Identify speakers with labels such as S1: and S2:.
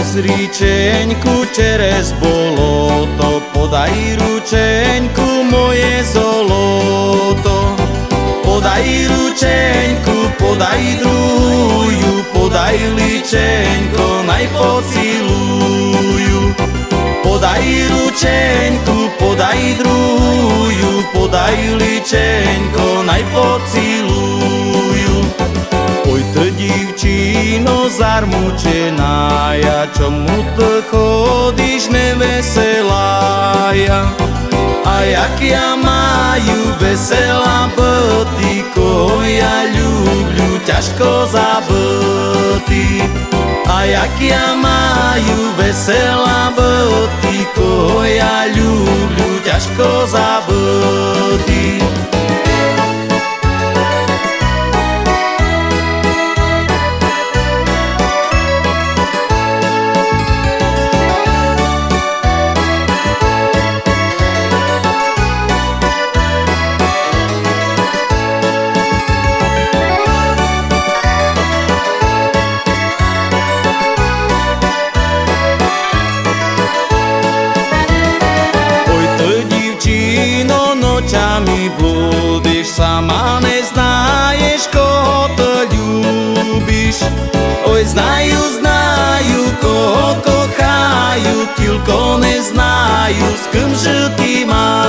S1: ríčeňku čerez boloto, podaj ručeňku moje zoloto. Podaj ručeňku, podaj druju, podaj ličeňko, naj pociluju. Podaj ručeňku, podaj druju, podaj ličeňko, naj ty divčino zarmučená, ja čomu ty chodíš neveselá ja? A jak ja maju veselá byty, koho ja ľubľu, ťažko zabity. A jak ja maju veselá byty, Вулицями блудиш, сама не знаєш, кого то любиш. Ой, знаю, знаю, кого кохаю, тільки не знаю, з ким же ти маєш.